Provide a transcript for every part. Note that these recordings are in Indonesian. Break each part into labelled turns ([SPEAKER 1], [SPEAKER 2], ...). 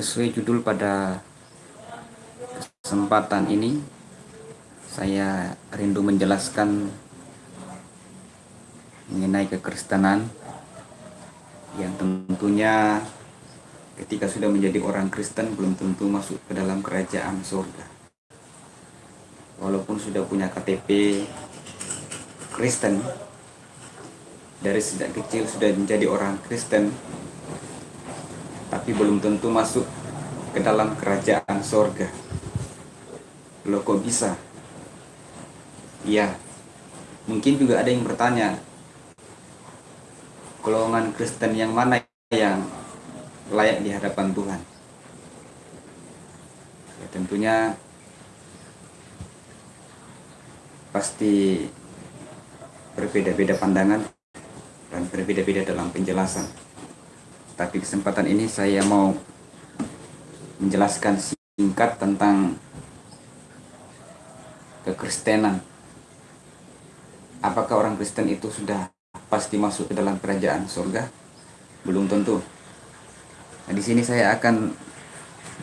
[SPEAKER 1] Sesuai judul pada kesempatan ini, saya rindu menjelaskan mengenai kekristenan yang tentunya ketika sudah menjadi orang Kristen belum tentu masuk ke dalam kerajaan surga. Walaupun sudah punya KTP Kristen, dari sejak kecil sudah menjadi orang Kristen, tapi belum tentu masuk ke dalam kerajaan sorga. Loh kok bisa? Ya, mungkin juga ada yang bertanya, golongan Kristen yang mana yang layak di hadapan Tuhan? Ya, tentunya pasti berbeda-beda pandangan dan berbeda-beda dalam penjelasan tapi kesempatan ini saya mau menjelaskan singkat tentang kekristenan. Apakah orang Kristen itu sudah pasti masuk ke dalam kerajaan surga? Belum tentu. Nah, di sini saya akan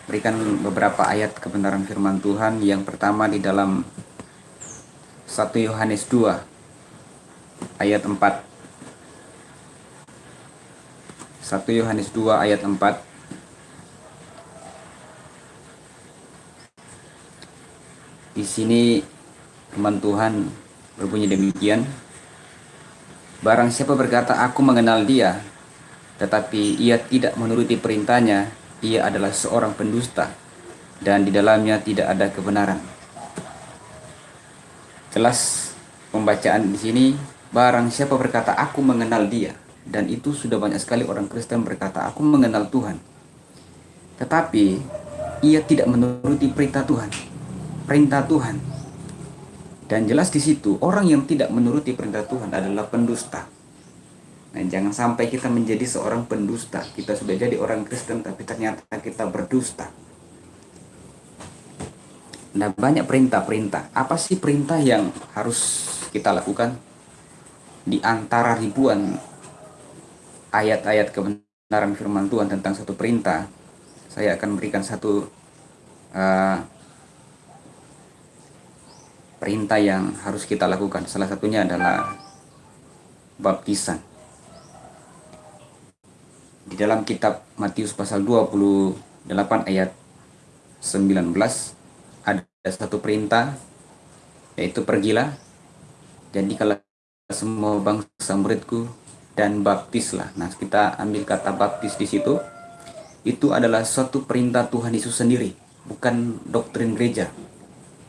[SPEAKER 1] berikan beberapa ayat kebenaran firman Tuhan. Yang pertama di dalam 1 Yohanes 2 ayat 4 1 Yohanes 2 ayat 4 Di sini firman Tuhan berbunyi demikian. Barang siapa berkata aku mengenal dia tetapi ia tidak menuruti perintahnya ia adalah seorang pendusta dan di dalamnya tidak ada kebenaran. Jelas pembacaan di sini barang siapa berkata aku mengenal dia dan itu sudah banyak sekali orang Kristen berkata, aku mengenal Tuhan. Tetapi ia tidak menuruti perintah Tuhan. Perintah Tuhan. Dan jelas di situ orang yang tidak menuruti perintah Tuhan adalah pendusta. Nah, jangan sampai kita menjadi seorang pendusta. Kita sudah jadi orang Kristen tapi ternyata kita berdusta. Nah, banyak perintah-perintah. Apa sih perintah yang harus kita lakukan? Di antara ribuan ayat-ayat kebenaran firman Tuhan tentang satu perintah, saya akan berikan satu uh, perintah yang harus kita lakukan. Salah satunya adalah baptisan. Di dalam kitab Matius pasal 28 ayat 19 ada satu perintah yaitu pergilah jadi kalau semua bangsa muridku dan baptislah. Nah, kita ambil kata baptis di situ. Itu adalah suatu perintah Tuhan Yesus sendiri, bukan doktrin gereja.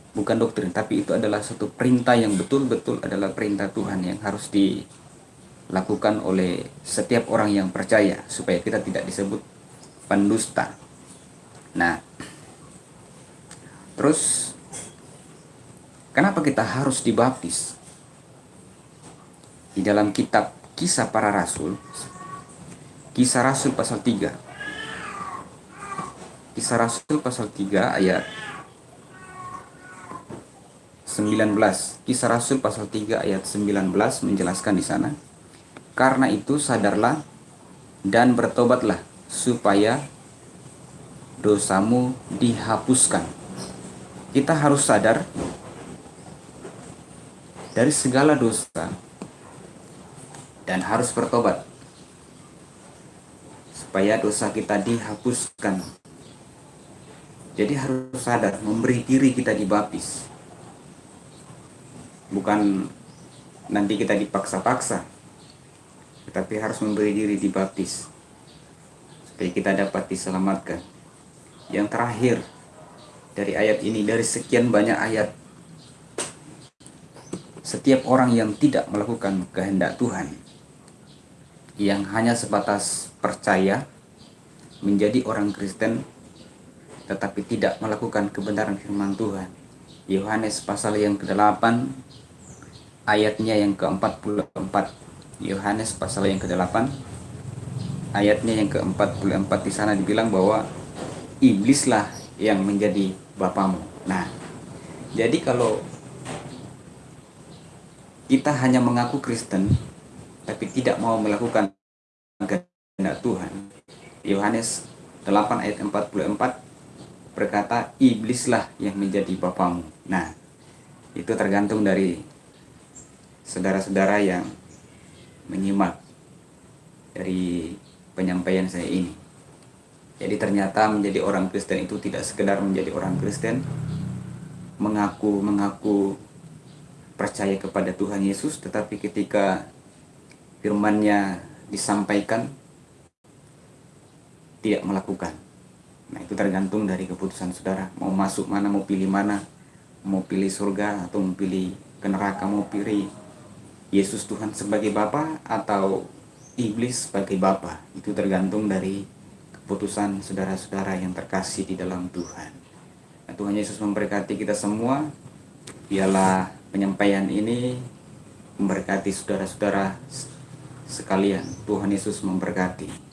[SPEAKER 1] Bukan doktrin, tapi itu adalah suatu perintah yang betul-betul adalah perintah Tuhan yang harus dilakukan oleh setiap orang yang percaya supaya kita tidak disebut pendusta. Nah, terus kenapa kita harus dibaptis? Di dalam kitab Kisah para Rasul. Kisah Rasul pasal 3 Kisah Rasul pasal 3 ayat 19 Kisah Rasul pasal 3 ayat 19 menjelaskan di sana. Karena itu sadarlah dan bertobatlah supaya dosamu dihapuskan. Kita harus sadar dari segala dosa dan harus bertobat supaya dosa kita dihapuskan. Jadi harus sadar memberi diri kita dibaptis. Bukan nanti kita dipaksa-paksa. Tetapi harus memberi diri dibaptis. Supaya kita dapat diselamatkan. Yang terakhir dari ayat ini dari sekian banyak ayat setiap orang yang tidak melakukan kehendak Tuhan yang hanya sebatas percaya menjadi orang Kristen tetapi tidak melakukan kebenaran firman Tuhan. Yohanes pasal yang ke-8 ayatnya yang ke-44. Yohanes pasal yang ke-8 ayatnya yang ke-44 di sana dibilang bahwa iblislah yang menjadi bapamu. Nah, jadi kalau kita hanya mengaku Kristen tapi tidak mau melakukan kehendak Tuhan. Yohanes 8 ayat 44 berkata iblislah yang menjadi bapamu. Nah, itu tergantung dari saudara-saudara yang menyimak dari penyampaian saya ini. Jadi ternyata menjadi orang Kristen itu tidak sekedar menjadi orang Kristen, mengaku-mengaku percaya kepada Tuhan Yesus, tetapi ketika firmannya disampaikan, tidak melakukan. Nah itu tergantung dari keputusan saudara, mau masuk mana, mau pilih mana, mau pilih surga atau mau pilih ke neraka, mau pilih Yesus Tuhan sebagai Bapa atau iblis sebagai Bapa. Itu tergantung dari keputusan saudara-saudara yang terkasih di dalam Tuhan. Nah, Tuhan Yesus memberkati kita semua. Biarlah penyampaian ini memberkati saudara-saudara sekalian. Tuhan Yesus memberkati.